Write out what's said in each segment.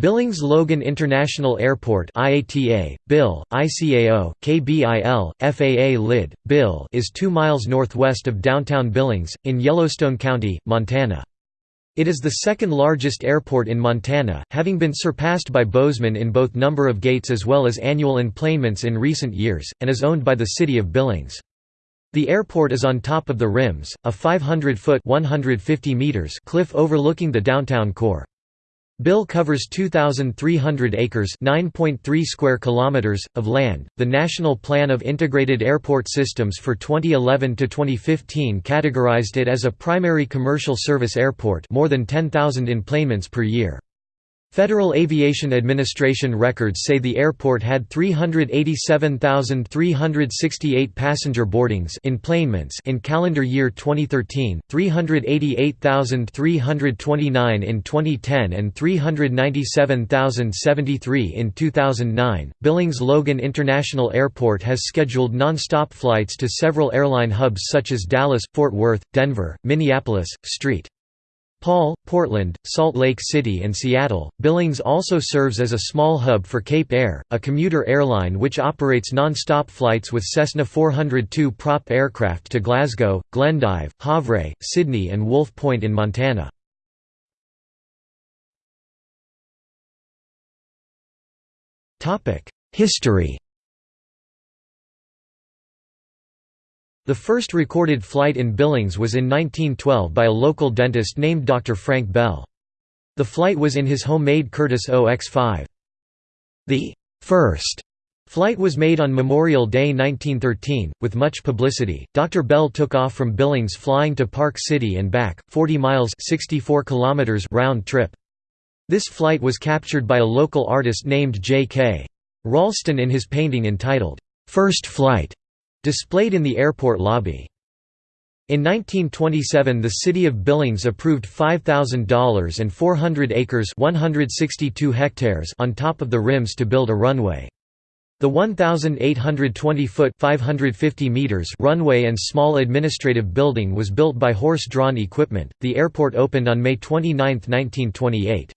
Billings Logan International Airport IATA, BIL, ICAO, KBIL, FAA LID, BIL is 2 miles northwest of downtown Billings, in Yellowstone County, Montana. It is the second largest airport in Montana, having been surpassed by Bozeman in both number of gates as well as annual enplanements in recent years, and is owned by the city of Billings. The airport is on top of the Rims, a 500-foot cliff overlooking the downtown core. Bill covers 2,300 acres (9.3 square kilometers) of land. The National Plan of Integrated Airport Systems for 2011 to 2015 categorized it as a primary commercial service airport, more than 10,000 enplanements per year. Federal Aviation Administration records say the airport had 387,368 passenger boardings in calendar year 2013, 388,329 in 2010 and 397,073 in 2009. Billings Logan International Airport has scheduled non-stop flights to several airline hubs such as Dallas, Fort Worth, Denver, Minneapolis, St. Paul, Portland, Salt Lake City and Seattle. Billings also serves as a small hub for Cape Air, a commuter airline which operates non-stop flights with Cessna 402 prop aircraft to Glasgow, Glendive, Havre, Sidney and Wolf Point in Montana. History The first recorded flight in Billings was in 1912 by a local dentist named Dr. Frank Bell. The flight was in his homemade Curtiss OX-5. The first flight was made on Memorial Day 1913, with much publicity. Dr. Bell took off from Billings flying to Park City and back, 40 miles 64 kilometers round trip. This flight was captured by a local artist named J.K. Ralston in his painting entitled, First Flight displayed in the airport lobby. In 1927 the city of Billings approved $5,000 and 400 acres 162 hectares on top of the rims to build a runway. The 1,820-foot 550 meters runway and small administrative building was built by horse-drawn equipment. The airport opened on May 29, 1928.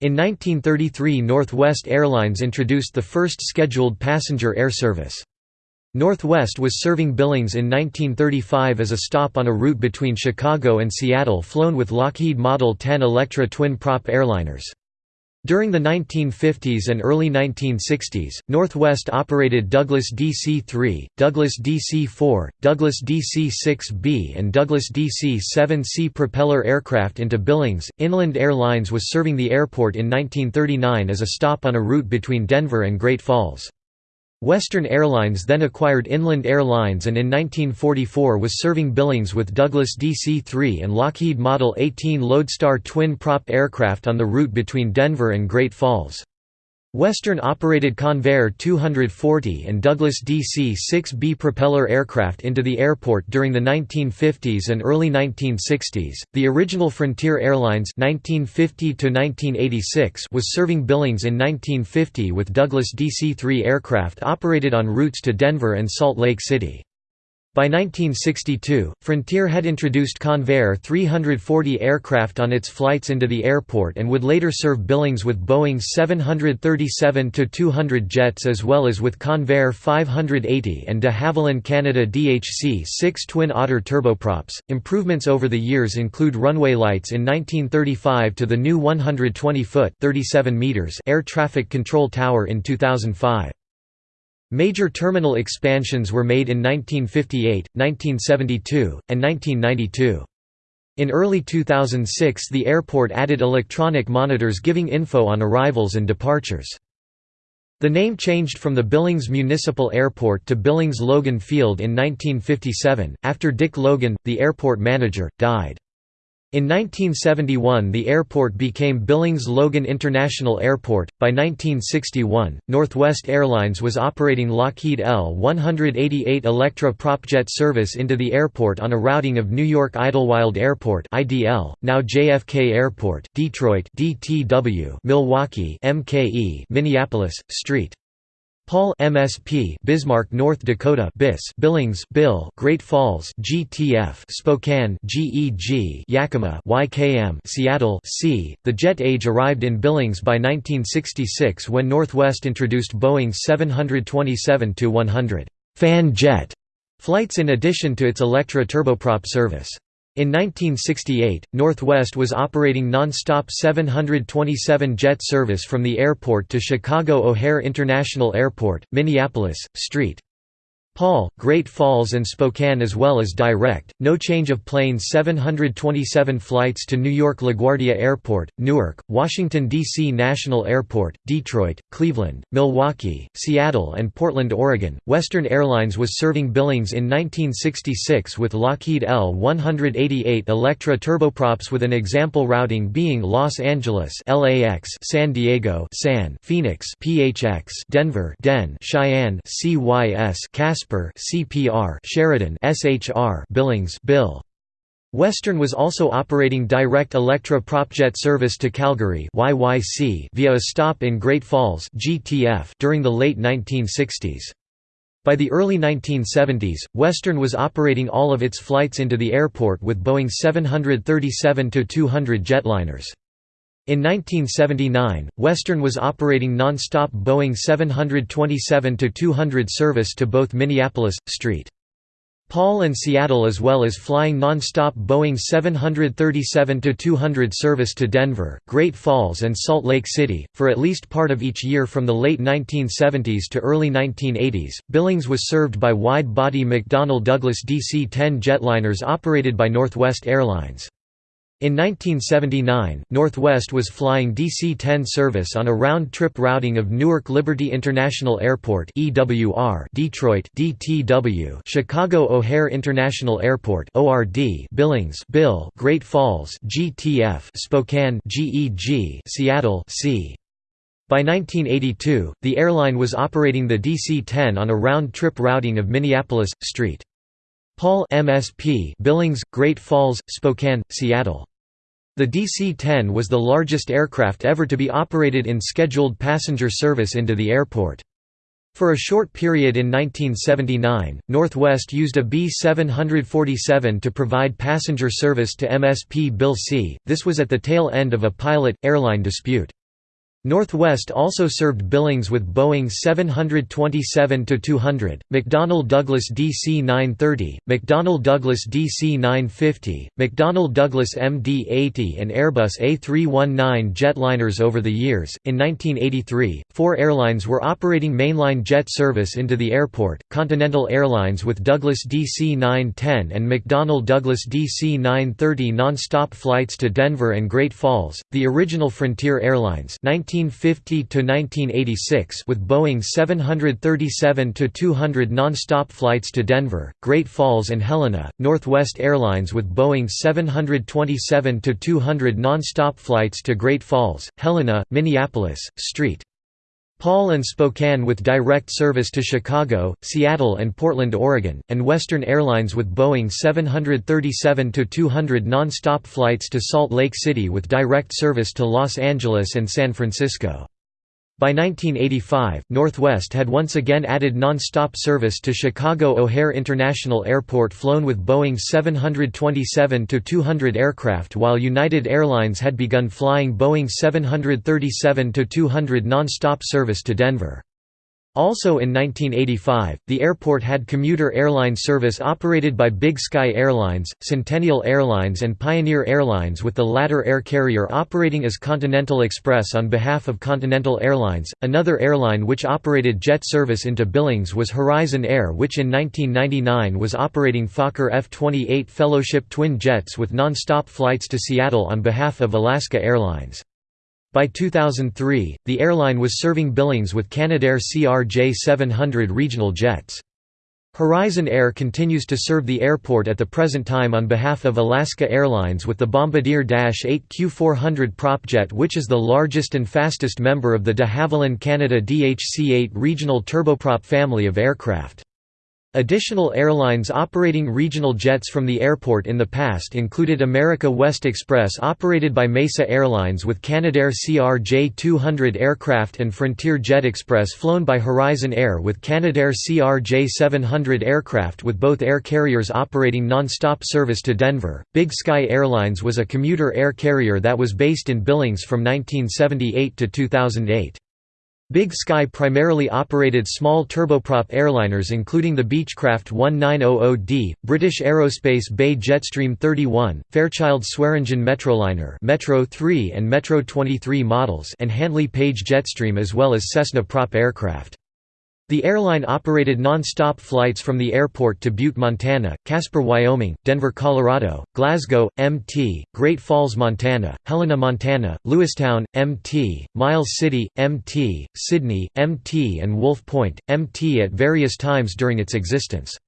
In 1933 Northwest Airlines introduced the first scheduled passenger air service. Northwest was serving Billings in 1935 as a stop on a route between Chicago and Seattle flown with Lockheed Model 10 Electra twin-prop airliners. During the 1950s and early 1960s, Northwest operated Douglas DC-3, Douglas DC-4, Douglas DC-6B and Douglas DC-7C propeller aircraft into Billings. Inland Airlines was serving the airport in 1939 as a stop on a route between Denver and Great Falls. Western Airlines then acquired Inland Airlines and in 1944 was serving Billings with Douglas DC-3 and Lockheed Model 18 Lodestar twin-prop aircraft on the route between Denver and Great Falls. Western operated Convair 240 and Douglas DC-6B propeller aircraft into the airport during the 1950s and early 1960s. The original Frontier Airlines 1950 to 1986 was serving Billings in 1950 with Douglas DC-3 aircraft operated on routes to Denver and Salt Lake City. By 1962, Frontier had introduced Convair 340 aircraft on its flights into the airport and would later serve Billings with Boeing 737-200 jets as well as with Convair 580 and de Havilland Canada DHC-6 Twin Otter turboprops. Improvements over the years include runway lights in 1935 to the new 120-foot (37 meters) air traffic control tower in 2005. Major terminal expansions were made in 1958, 1972, and 1992. In early 2006 the airport added electronic monitors giving info on arrivals and departures. The name changed from the Billings Municipal Airport to Billings Logan Field in 1957, after Dick Logan, the airport manager, died. In 1971 the airport became Billings Logan International Airport. By 1961, Northwest Airlines was operating Lockheed L-188 Electra propjet service into the airport on a routing of New York Idlewild Airport (IDL), now JFK Airport, Detroit (DTW), Milwaukee (MKE), Minneapolis, St. Paul MSP Bismarck North Dakota BIS Billings Bill Great Falls GTF Spokane GEG Yakima YKM Seattle C. The jet age arrived in Billings by 1966 when Northwest introduced Boeing 727-100 fan jet flights in addition to its Electra turboprop service in 1968, Northwest was operating non-stop 727 jet service from the airport to Chicago O'Hare International Airport, Minneapolis, St. Paul, Great Falls and Spokane as well as direct, no change of planes 727 flights to New York LaGuardia Airport, Newark, Washington, D.C. National Airport, Detroit, Cleveland, Milwaukee, Seattle and Portland, Oregon. Western Airlines was serving Billings in 1966 with Lockheed L-188 Electra turboprops with an example routing being Los Angeles LAX, San Diego San, Phoenix PHX, Denver Den, Cheyenne CYS, Casper Casper CPR Sheridan SHR Billings Bill Western was also operating direct Electra propjet service to Calgary YYC via a stop in Great Falls GTF during the late 1960s. By the early 1970s, Western was operating all of its flights into the airport with Boeing 737-200 jetliners. In 1979, Western was operating non-stop Boeing 727-200 service to both Minneapolis, St. Paul and Seattle as well as flying non-stop Boeing 737-200 service to Denver, Great Falls and Salt Lake City, for at least part of each year from the late 1970s to early 1980s. Billings was served by wide-body McDonnell Douglas DC-10 jetliners operated by Northwest Airlines. In 1979, Northwest was flying DC-10 service on a round-trip routing of Newark Liberty International Airport (EWR), Detroit (DTW), Chicago O'Hare International Airport (ORD), Billings, Bill, Great Falls (GTF), Spokane (GEG), Seattle (C). By 1982, the airline was operating the DC-10 on a round-trip routing of Minneapolis, St. Paul MSP Billings, Great Falls, Spokane, Seattle. The DC-10 was the largest aircraft ever to be operated in scheduled passenger service into the airport. For a short period in 1979, Northwest used a B-747 to provide passenger service to MSP Bill C. This was at the tail end of a pilot-airline dispute. Northwest also served Billings with Boeing 727-200, McDonnell Douglas DC-930, McDonnell Douglas DC-950, McDonnell Douglas MD-80 and Airbus A319 jetliners over the years. In 1983, four airlines were operating mainline jet service into the airport, Continental Airlines with Douglas DC-910 and McDonnell Douglas DC-930 non-stop flights to Denver and Great Falls, the original Frontier Airlines 19 1950 to 1986 with Boeing 737-200 non-stop flights to Denver, Great Falls and Helena, Northwest Airlines with Boeing 727-200 non-stop flights to Great Falls, Helena, Minneapolis, St. Paul and Spokane with direct service to Chicago, Seattle and Portland, Oregon, and Western Airlines with Boeing 737-200 non-stop flights to Salt Lake City with direct service to Los Angeles and San Francisco. By 1985, Northwest had once again added non-stop service to Chicago O'Hare International Airport flown with Boeing 727-200 aircraft while United Airlines had begun flying Boeing 737-200 non-stop service to Denver. Also in 1985, the airport had commuter airline service operated by Big Sky Airlines, Centennial Airlines and Pioneer Airlines with the latter air carrier operating as Continental Express on behalf of Continental Airlines. Another airline which operated jet service into Billings was Horizon Air which in 1999 was operating Fokker F-28 Fellowship twin jets with non-stop flights to Seattle on behalf of Alaska Airlines. By 2003, the airline was serving Billings with Canadair CRJ700 regional jets. Horizon Air continues to serve the airport at the present time on behalf of Alaska Airlines with the Bombardier Dash 8 Q400 propjet which is the largest and fastest member of the de Havilland Canada DHC-8 regional turboprop family of aircraft. Additional airlines operating regional jets from the airport in the past included America West Express operated by Mesa Airlines with Canadair CRJ-200 aircraft and Frontier Jet Express flown by Horizon Air with Canadair CRJ-700 aircraft with both air carriers operating non-stop service to Denver. Big Sky Airlines was a commuter air carrier that was based in Billings from 1978 to 2008. Big Sky primarily operated small turboprop airliners including the Beechcraft 1900D, British Aerospace Bay Jetstream 31, Fairchild Swearingen Metroliner Metro 3 and Metro 23 models and Handley Page Jetstream as well as Cessna prop aircraft. The airline operated non-stop flights from the airport to Butte, Montana, Casper, Wyoming, Denver, Colorado, Glasgow, MT, Great Falls, Montana, Helena, Montana, Lewistown, MT, Miles City, MT, Sidney, MT and Wolf Point, MT at various times during its existence.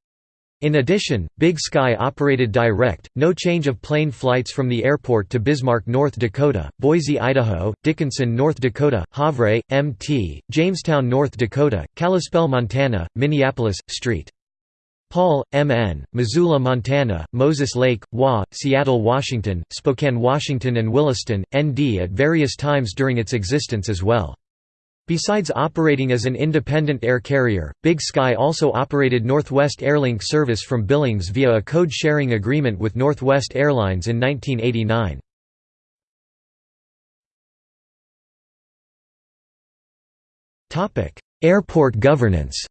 In addition, Big Sky operated direct, no change of plane flights from the airport to Bismarck, North Dakota, Boise, Idaho, Dickinson, North Dakota, Havre, Mt., Jamestown, North Dakota, Kalispell, Montana, Minneapolis, St. Paul, MN, Missoula, Montana, Moses Lake, WA, Seattle, Washington, Spokane, Washington and Williston, ND at various times during its existence as well. Besides operating as an independent air carrier, Big Sky also operated Northwest Airlink service from Billings via a code-sharing agreement with Northwest Airlines in 1989. Airport governance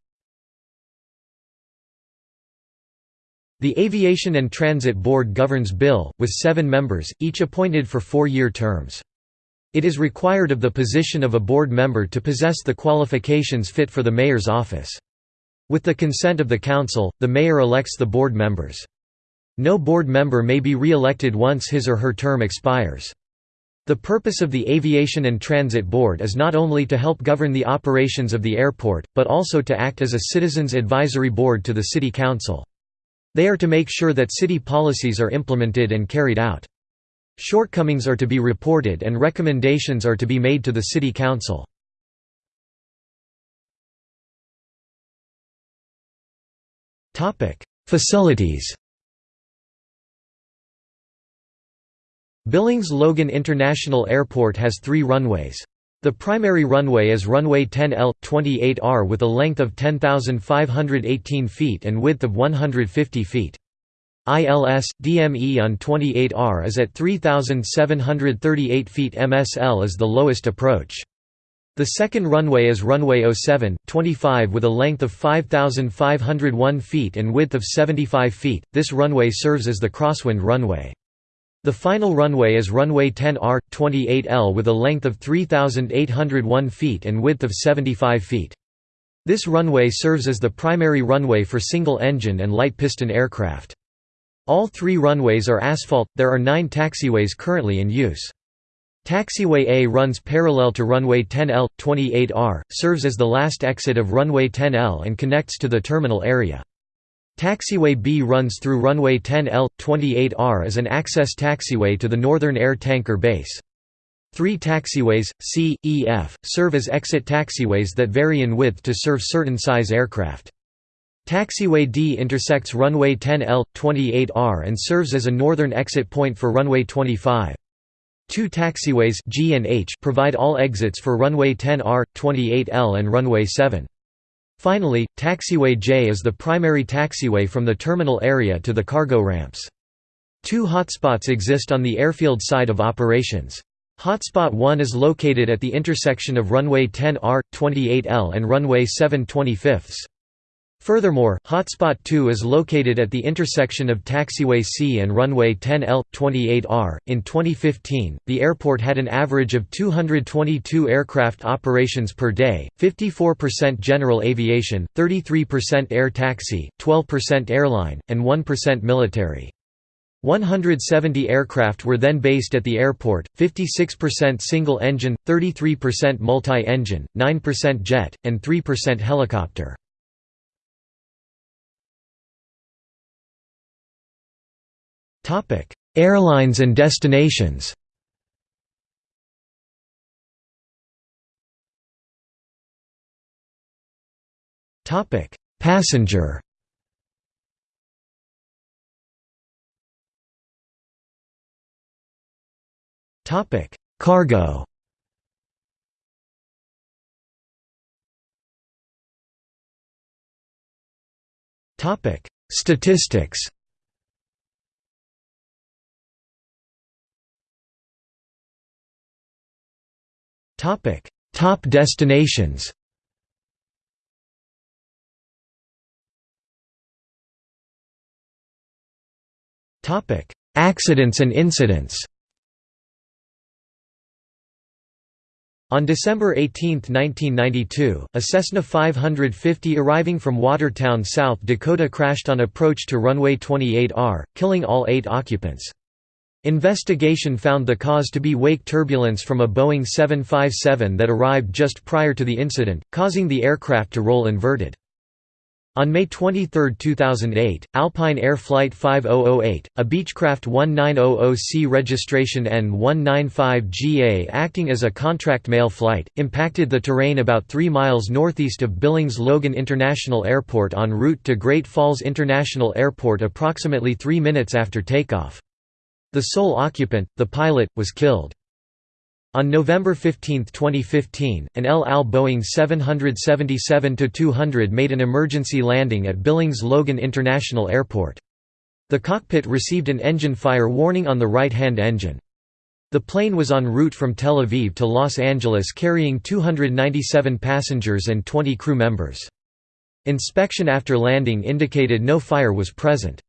The Aviation and Transit Board governs Bill, with seven members, each appointed for four-year terms. It is required of the position of a board member to possess the qualifications fit for the mayor's office. With the consent of the council, the mayor elects the board members. No board member may be re-elected once his or her term expires. The purpose of the Aviation and Transit Board is not only to help govern the operations of the airport, but also to act as a citizens' advisory board to the City Council. They are to make sure that city policies are implemented and carried out. Shortcomings are to be reported and recommendations are to be made to the City Council. Facilities Billings Logan International Airport has three runways. The primary runway is runway 10L, 28R with a length of 10,518 feet and width of 150 feet. ILS, DME on 28R is at 3,738 feet MSL is the lowest approach. The second runway is runway 07, 25 with a length of 5,501 feet and width of 75 feet, this runway serves as the crosswind runway. The final runway is runway 10R, 28L with a length of 3,801 feet and width of 75 feet. This runway serves as the primary runway for single-engine and light-piston aircraft. All three runways are asphalt, there are nine taxiways currently in use. Taxiway A runs parallel to runway 10L, 28R, serves as the last exit of runway 10L and connects to the terminal area. Taxiway B runs through runway 10L, 28R as an access taxiway to the Northern Air Tanker Base. Three taxiways, C, E, F, serve as exit taxiways that vary in width to serve certain size aircraft. Taxiway D intersects runway 10L, 28R and serves as a northern exit point for runway 25. Two taxiways G and H provide all exits for runway 10R, 28L and runway 7. Finally, taxiway J is the primary taxiway from the terminal area to the cargo ramps. Two hotspots exist on the airfield side of operations. Hotspot 1 is located at the intersection of runway 10R, 28L and runway 7 25 Furthermore, Hotspot 2 is located at the intersection of Taxiway C and Runway 10L, 28R. In 2015, the airport had an average of 222 aircraft operations per day 54% general aviation, 33% air taxi, 12% airline, and 1% military. 170 aircraft were then based at the airport, 56% single-engine, 33% multi-engine, 9% jet, and 3% helicopter. Airlines and destinations Topic: Passenger. Topic: Cargo. Topic: Statistics. Topic: Top destinations. Topic: Accidents and incidents. On December 18, 1992, a Cessna 550 arriving from Watertown, South Dakota crashed on approach to runway 28R, killing all eight occupants. Investigation found the cause to be wake turbulence from a Boeing 757 that arrived just prior to the incident, causing the aircraft to roll inverted. On May 23, 2008, Alpine Air Flight 5008, a Beechcraft 1900C registration N195GA acting as a contract mail flight, impacted the terrain about 3 miles northeast of Billings Logan International Airport en route to Great Falls International Airport approximately 3 minutes after takeoff. The sole occupant, the pilot, was killed. On November 15, 2015, an El Al Boeing 777-200 made an emergency landing at Billings Logan International Airport. The cockpit received an engine fire warning on the right-hand engine. The plane was en route from Tel Aviv to Los Angeles carrying 297 passengers and 20 crew members. Inspection after landing indicated no fire was present.